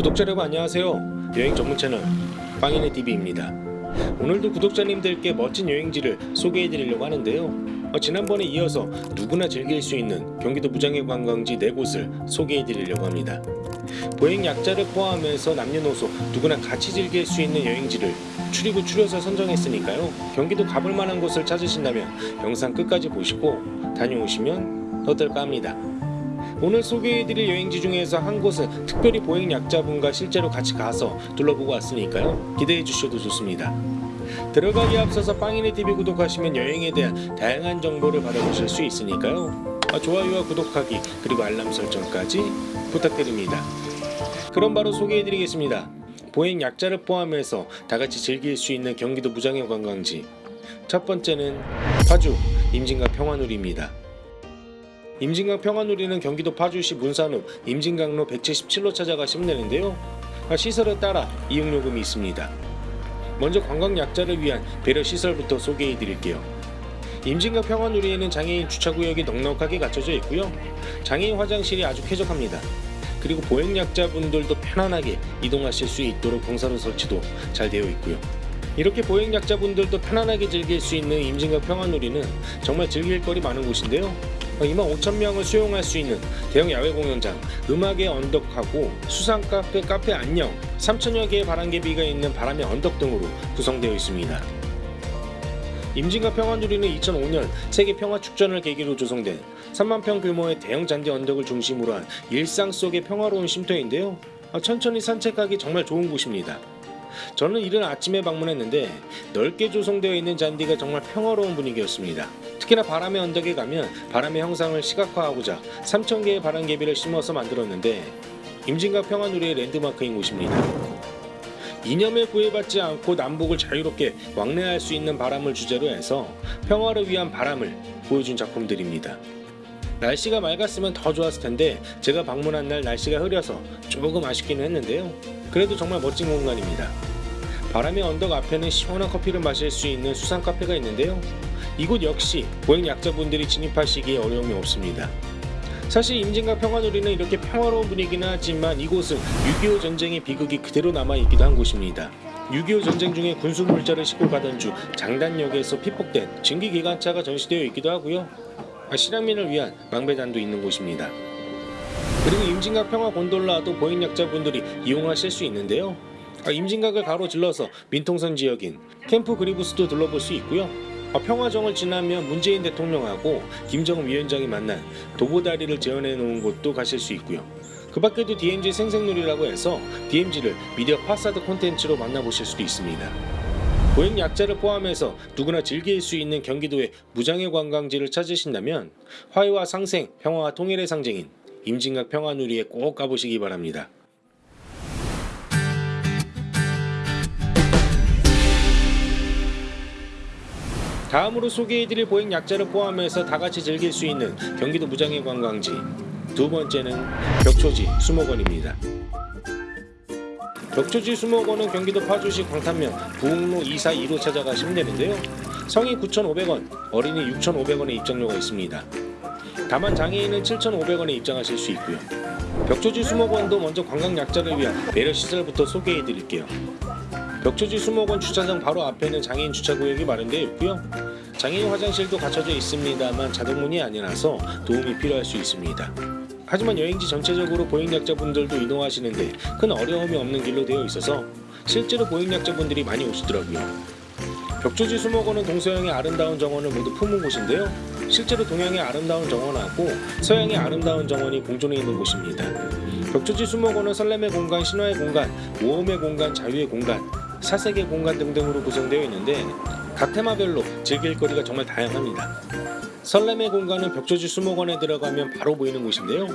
구독자 여러분 안녕하세요. 여행 전문 채널 빵인의 TV입니다. 오늘도 구독자님들께 멋진 여행지를 소개해드리려고 하는데요. 어, 지난번에 이어서 누구나 즐길 수 있는 경기도 무장의 관광지 4곳을 소개해드리려고 합니다. 보행 약자를 포함해서 남녀노소 누구나 같이 즐길 수 있는 여행지를 추리고 추려서 선정했으니까요. 경기도 가볼 만한 곳을 찾으신다면 영상 끝까지 보시고 다녀오시면 어떨까 합니다. 오늘 소개해드릴 여행지 중에서 한 곳은 특별히 보행 약자분과 실제로 같이 가서 둘러보고 왔으니까요. 기대해 주셔도 좋습니다. 들어가기 앞서서 빵이네 TV 구독하시면 여행에 대한 다양한 정보를 받아보실 수 있으니까요. 아, 좋아요와 구독하기 그리고 알람 설정까지 부탁드립니다. 그럼 바로 소개해드리겠습니다. 보행 약자를 포함해서 다같이 즐길 수 있는 경기도 무장의 관광지. 첫 번째는 파주 임진각 평화누리입니다 임진강 평화누리는 경기도 파주시 문산읍 임진강로 177로 찾아가 시면 되는데요. 아, 시설에 따라 이용요금이 있습니다. 먼저 관광 약자를 위한 배려 시설부터 소개해 드릴게요. 임진강 평화누리에는 장애인 주차구역이 넉넉하게 갖춰져 있고요. 장애인 화장실이 아주 쾌적합니다. 그리고 보행 약자분들도 편안하게 이동하실 수 있도록 경사로 설치도 잘 되어 있고요. 이렇게 보행 약자분들도 편안하게 즐길 수 있는 임진강 평화누리는 정말 즐길 거리 많은 곳인데요. 2만 5천 명을 수용할 수 있는 대형 야외 공연장, 음악의 언덕하고 수상 카페, 카페 안녕, 3천여 개의 바람개비가 있는 바람의 언덕 등으로 구성되어 있습니다. 임진각 평화누리는 2005년 세계 평화축전을 계기로 조성된 3만 평 규모의 대형 잔디 언덕을 중심으로 한 일상 속의 평화로운 쉼터인데요. 천천히 산책하기 정말 좋은 곳입니다. 저는 이른 아침에 방문했는데 넓게 조성되어 있는 잔디가 정말 평화로운 분위기였습니다. 특히나 바람의 언덕에 가면 바람의 형상을 시각화하고자 3,000개의 바람개비를 심어서 만들었는데 임진각 평화누리의 랜드마크인 곳입니다. 이념에 구애받지 않고 남북을 자유롭게 왕래할 수 있는 바람을 주제로 해서 평화를 위한 바람을 보여준 작품들입니다. 날씨가 맑았으면 더 좋았을 텐데 제가 방문한 날 날씨가 흐려서 조금 아쉽기는 했는데요. 그래도 정말 멋진 공간입니다. 바람의 언덕 앞에는 시원한 커피를 마실 수 있는 수상 카페가 있는데요. 이곳 역시 보행 약자분들이 진입하시기에 어려움이 없습니다. 사실 임진각 평화누리는 이렇게 평화로운 분위기는 하지만 이곳은 6.25 전쟁의 비극이 그대로 남아있기도 한 곳입니다. 6.25 전쟁 중에 군수 물자를 싣고 가던 중 장단역에서 피폭된 증기기관차가 전시되어 있기도 하고요. 실향민을 위한 망배단도 있는 곳입니다. 그리고 임진각 평화 곤돌라도 보행 약자분들이 이용하실 수 있는데요. 임진각을 가로질러서 민통선 지역인 캠프 그리브스도 둘러볼 수 있고요. 평화정을 지나면 문재인 대통령하고 김정은 위원장이 만난 도보다리를 재현해 놓은 곳도 가실 수 있고요. 그 밖에도 DMZ 생생놀이라고 해서 DMZ를 미디어 파사드 콘텐츠로 만나보실 수도 있습니다. 보행 약자를 포함해서 누구나 즐길 수 있는 경기도의 무장의 관광지를 찾으신다면 화해와 상생, 평화와 통일의 상징인 임진각 평화누리에 꼭 가보시기 바랍니다. 다음으로 소개해드릴 보행 약자를 포함해서 다같이 즐길 수 있는 경기도 무장의 관광지 두 번째는 벽초지 수목원입니다. 벽초지 수목원은 경기도 파주시 광탄면 부흥로 242로 찾아가시면 되는데요. 성인 9,500원, 어린이 6,500원의 입장료가 있습니다. 다만 장애인은 7,500원에 입장하실 수 있고요. 벽초지 수목원도 먼저 관광 약자를 위한 배려 시설부터 소개해 드릴게요. 벽초지 수목원 주차장 바로 앞에는 장애인 주차구역이 마련되어 있고요. 장애인 화장실도 갖춰져 있습니다만 자동문이 아니라서 도움이 필요할 수 있습니다. 하지만 여행지 전체적으로 보행약자분들도 이동하시는데 큰 어려움이 없는 길로 되어 있어서 실제로 보행약자분들이 많이 오시더라고요. 벽조지 수목원은 동서양의 아름다운 정원을 모두 품은 곳인데요. 실제로 동양의 아름다운 정원하고 서양의 아름다운 정원이 공존해 있는 곳입니다. 벽조지 수목원은 설렘의 공간, 신화의 공간, 모험의 공간, 자유의 공간, 사색의 공간 등등으로 구성되어 있는데 각 테마별로 즐길 거리가 정말 다양합니다. 설렘의 공간은 벽조지 수목원에 들어가면 바로 보이는 곳인데요.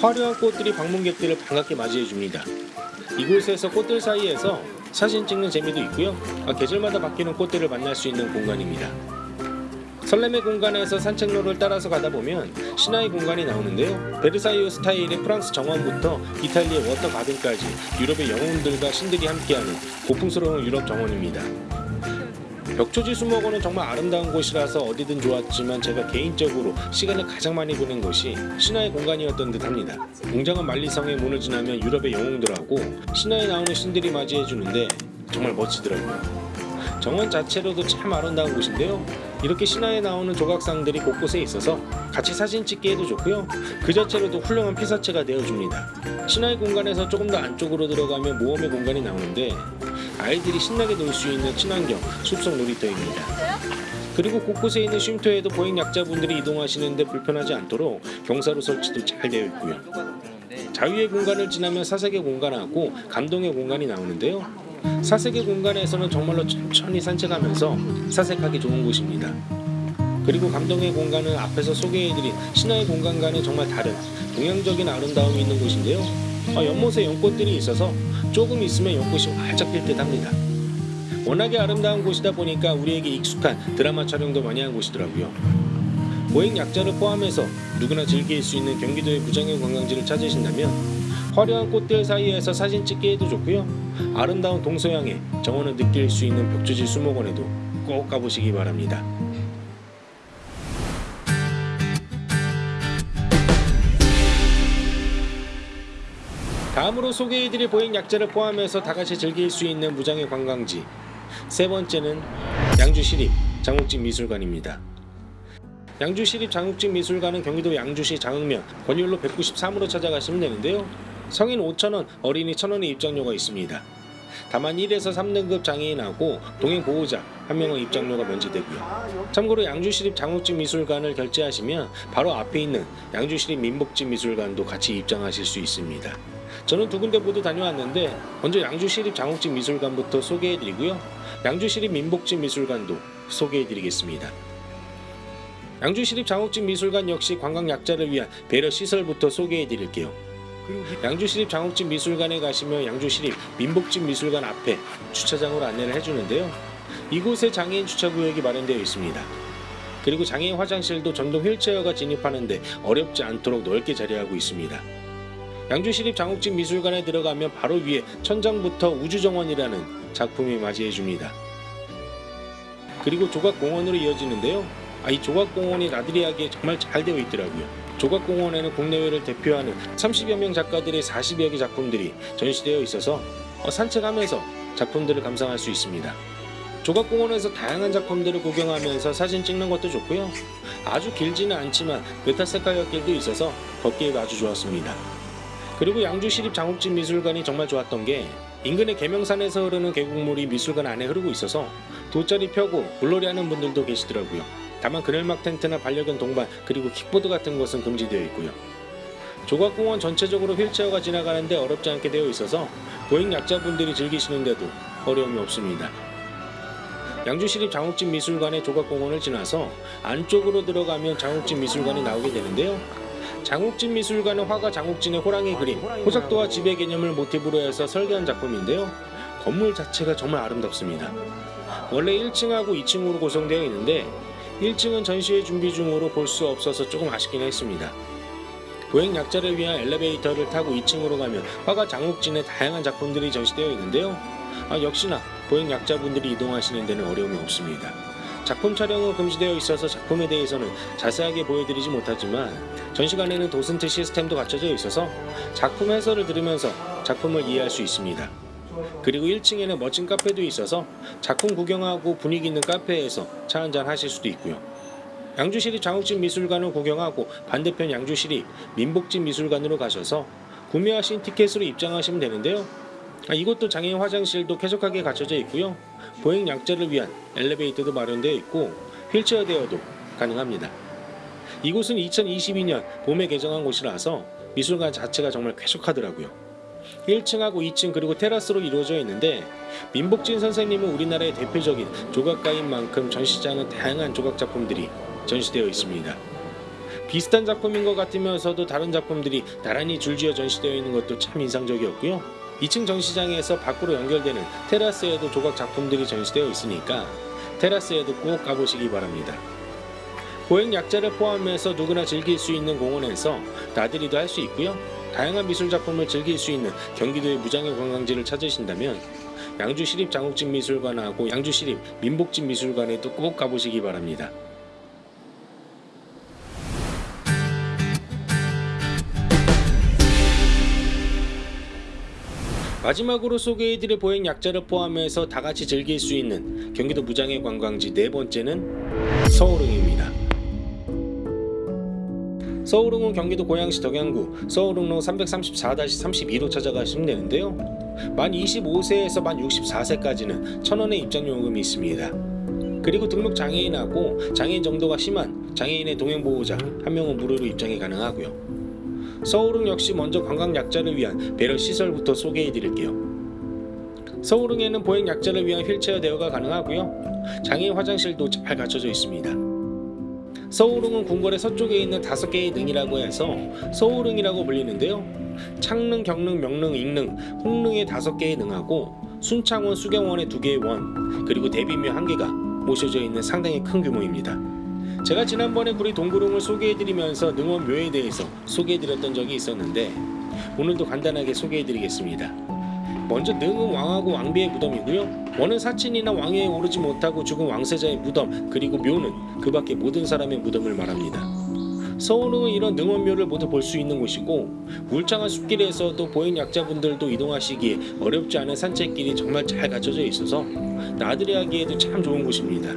화려한 꽃들이 방문객들을 반갑게 맞이해줍니다. 이곳에서 꽃들 사이에서 사진 찍는 재미도 있고요. 계절마다 바뀌는 꽃들을 만날 수 있는 공간입니다. 설렘의 공간에서 산책로를 따라서 가다 보면 신화의 공간이 나오는데요. 베르사유 스타일의 프랑스 정원부터 이탈리아 워터 가든까지 유럽의 영웅들과 신들이 함께하는 고풍스러운 유럽 정원입니다. 벽초지 수목원은 정말 아름다운 곳이라서 어디든 좋았지만 제가 개인적으로 시간을 가장 많이 보낸 것이 신화의 공간이었던 듯합니다. 웅장한 만리성의 문을 지나면 유럽의 영웅들하고 신화에 나오는 신들이 맞이해주는데 정말 멋지더라고요. 정원 자체로도 참 아름다운 곳인데요. 이렇게 신화에 나오는 조각상들이 곳곳에 있어서 같이 사진 찍기에도 좋고요. 그 자체로도 훌륭한 피사체가 되어줍니다. 신화의 공간에서 조금 더 안쪽으로 들어가면 모험의 공간이 나오는데 아이들이 신나게 놀 수 있는 친환경 숲속 놀이터입니다. 그리고 곳곳에 있는 쉼터에도 보행 약자분들이 이동하시는데 불편하지 않도록 경사로 설치도 잘 되어 있고요. 자유의 공간을 지나면 사색의 공간하고 감동의 공간이 나오는데요. 사색의 공간에서는 정말로 천천히 산책하면서 사색하기 좋은 곳입니다. 그리고 감동의 공간은 앞에서 소개해드린 신화의 공간과는 정말 다른 동양적인 아름다움이 있는 곳인데요. 아, 연못에 연꽃들이 있어서 조금 있으면 연꽃이 활짝 필 듯 합니다. 워낙에 아름다운 곳이다 보니까 우리에게 익숙한 드라마 촬영도 많이 한 곳이더라고요. 보행 약자를 포함해서 누구나 즐길 수 있는 경기도의 무장형 관광지를 찾으신다면 화려한 꽃들 사이에서 사진 찍기에도 좋고요. 아름다운 동서양의 정원을 느낄 수 있는 벽조지 수목원에도 꼭 가보시기 바랍니다. 다음으로 소개해드릴 보행 약자를 포함해서 다같이 즐길 수 있는 무장의 관광지 세 번째는 양주시립 장욱진 미술관입니다. 양주시립 장욱진 미술관은 경기도 양주시 장흥면 권율로 193으로 찾아가시면 되는데요. 성인 5,000원, 어린이 1,000원의 입장료가 있습니다. 다만 1에서 3등급 장애인하고 동행 보호자 한 명의 입장료가 면제되고요. 참고로 양주시립 장욱진 미술관을 결제하시면 바로 앞에 있는 양주시립 민복진 미술관도 같이 입장하실 수 있습니다. 저는 두 군데 모두 다녀왔는데 먼저 양주시립 장욱진 미술관부터 소개해드리고요. 양주시립 민복진 미술관도 소개해드리겠습니다. 양주시립 장욱진 미술관 역시 관광 약자를 위한 배려 시설부터 소개해드릴게요. 양주시립 장욱진 미술관에 가시면 양주시립 민복진 미술관 앞에 주차장으로 안내를 해주는데요. 이곳에 장애인 주차구역이 마련되어 있습니다. 그리고 장애인 화장실도 전동 휠체어가 진입하는데 어렵지 않도록 넓게 자리하고 있습니다. 양주시립 장욱진 미술관에 들어가면 바로 위에 천장부터 우주정원이라는 작품이 맞이해줍니다. 그리고 조각공원으로 이어지는데요. 아, 이 조각공원이 나들이 하기에 정말 잘 되어 있더라고요. 조각공원에는 국내외를 대표하는 30여 명 작가들의 40여 개 작품들이 전시되어 있어서 어, 산책하면서 작품들을 감상할 수 있습니다. 조각공원에서 다양한 작품들을 구경하면서 사진 찍는 것도 좋고요. 아주 길지는 않지만 메타세쿼이아길도 있어서 걷기에도 아주 좋았습니다. 그리고 양주시립 장욱진 미술관이 정말 좋았던 게 인근의 계명산에서 흐르는 계곡물이 미술관 안에 흐르고 있어서 돗자리 펴고 물놀이 하는 분들도 계시더라고요. 다만 그늘막 텐트나 반려견 동반 그리고 킥보드 같은 것은 금지되어 있고요. 조각공원 전체적으로 휠체어가 지나가는데 어렵지 않게 되어 있어서 보행 약자분들이 즐기시는데도 어려움이 없습니다. 양주시립 장욱진 미술관의 조각공원을 지나서 안쪽으로 들어가면 장욱진 미술관이 나오게 되는데요. 장욱진 미술관은 화가 장욱진의 호랑이 그림, 호작도와 지배 개념을 모티브로 해서 설계한 작품인데요. 건물 자체가 정말 아름답습니다. 원래 1층하고 2층으로 구성되어 있는데 1층은 전시회 준비 중으로 볼 수 없어서 조금 아쉽긴 했습니다. 보행 약자를 위한 엘리베이터를 타고 2층으로 가면 화가 장욱진의 다양한 작품들이 전시되어 있는데요. 아, 역시나 보행 약자분들이 이동하시는 데는 어려움이 없습니다. 작품 촬영은 금지되어 있어서 작품에 대해서는 자세하게 보여드리지 못하지만 전시관에는 도슨트 시스템도 갖춰져 있어서 작품 해설을 들으면서 작품을 이해할 수 있습니다. 그리고 1층에는 멋진 카페도 있어서 작품 구경하고 분위기 있는 카페에서 차 한잔 하실 수도 있고요. 양주시립 장욱진 미술관을 구경하고 반대편 양주시립 민복진 미술관으로 가셔서 구매하신 티켓으로 입장하시면 되는데요. 아, 이곳도 장애인 화장실도 쾌적하게 갖춰져 있고요. 보행 약자를 위한 엘리베이터도 마련되어 있고 휠체어 대여도 가능합니다. 이곳은 2022년 봄에 개장한 곳이라서 미술관 자체가 정말 쾌적하더라고요. 1층하고 2층 그리고 테라스로 이루어져 있는데 민복진 선생님은 우리나라의 대표적인 조각가인 만큼 전시장은 다양한 조각 작품들이 전시되어 있습니다. 비슷한 작품인 것 같으면서도 다른 작품들이 나란히 줄지어 전시되어 있는 것도 참 인상적이었고요. 2층 전시장에서 밖으로 연결되는 테라스에도 조각 작품들이 전시되어 있으니까 테라스에도 꼭 가보시기 바랍니다. 보행 약자를 포함해서 누구나 즐길 수 있는 공원에서 나들이도 할 수 있고요. 다양한 미술 작품을 즐길 수 있는 경기도의 무장의 관광지를 찾으신다면 양주 시립 장욱진 미술관하고 양주 시립 민복진 미술관에도 꼭 가보시기 바랍니다. 마지막으로 소개해드릴 보행 약자를 포함해서 다 같이 즐길 수 있는 경기도 무장의 관광지 네 번째는 서울흥입니다. 서울흥은 경기도 고양시 덕양구 서울흥로 334-32로 찾아가시면 되는데요. 만 25세에서 만 64세까지는 천원의 입장요금이 있습니다. 그리고 등록 장애인하고 장애인 정도가 심한 장애인의 동행보호자 한 명은 무료로 입장이 가능하고요. 서울흥 역시 먼저 관광 약자를 위한 배려 시설부터 소개해 드릴게요. 서울흥에는 보행 약자를 위한 휠체어 대여가 가능하고요. 장애인 화장실도 잘 갖춰져 있습니다. 서울흥은 궁궐의 서쪽에 있는 다섯 개의 능이라고 해서 서울흥이라고 불리는데요. 창릉, 경릉, 명릉, 익릉, 홍릉의 다섯 개의 능하고 순창원, 수경원의 두 개의 원, 그리고 대비묘 한 개가 모셔져 있는 상당히 큰 규모입니다. 제가 지난번에 구리 동구릉을 소개해드리면서 능원 묘에 대해서 소개해드렸던 적이 있었는데 오늘도 간단하게 소개해드리겠습니다. 먼저 능은 왕하고 왕비의 무덤이고요. 원은 사친이나 왕위에 오르지 못하고 죽은 왕세자의 무덤 그리고 묘는 그 밖의 모든 사람의 무덤을 말합니다. 서울은 이런 능원묘를 모두 볼 수 있는 곳이고 울창한 숲길에서도 보행 약자분들도 이동하시기에 어렵지 않은 산책길이 정말 잘 갖춰져 있어서 나들이 하기에도 참 좋은 곳입니다.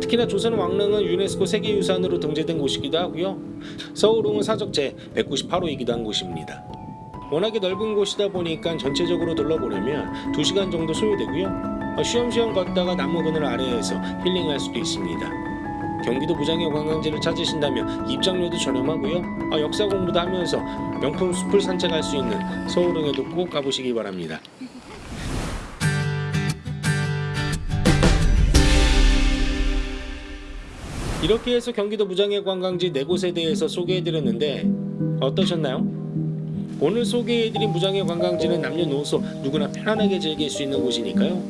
특히나 조선 왕릉은 유네스코 세계유산으로 등재된 곳이기도 하고요. 서울흥은 사적제 198호이기도 한 곳입니다. 워낙에 넓은 곳이다 보니까 전체적으로 둘러보려면 2시간 정도 소요되고요. 어, 쉬엄쉬엄 걷다가 나무 그늘 아래에서 힐링할 수도 있습니다. 경기도 무장의 관광지를 찾으신다면 입장료도 저렴하고요. 어, 역사 공부도 하면서 명품 숲을 산책할 수 있는 서울흥에도 꼭 가보시기 바랍니다. 이렇게 해서 경기도 무장의 관광지 네 곳에 대해서 소개해드렸는데 어떠셨나요? 오늘 소개해드린 무장의 관광지는 남녀노소 누구나 편안하게 즐길 수 있는 곳이니까요.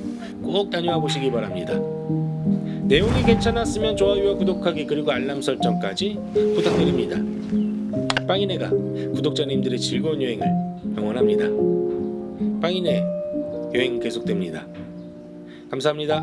꼭 다녀와 보시기 바랍니다. 내용이 괜찮았으면 좋아요와 구독하기 그리고 알람 설정까지 부탁드립니다. 빵이네가 구독자님들의 즐거운 여행을 응원합니다. 빵이네 여행 계속됩니다. 감사합니다.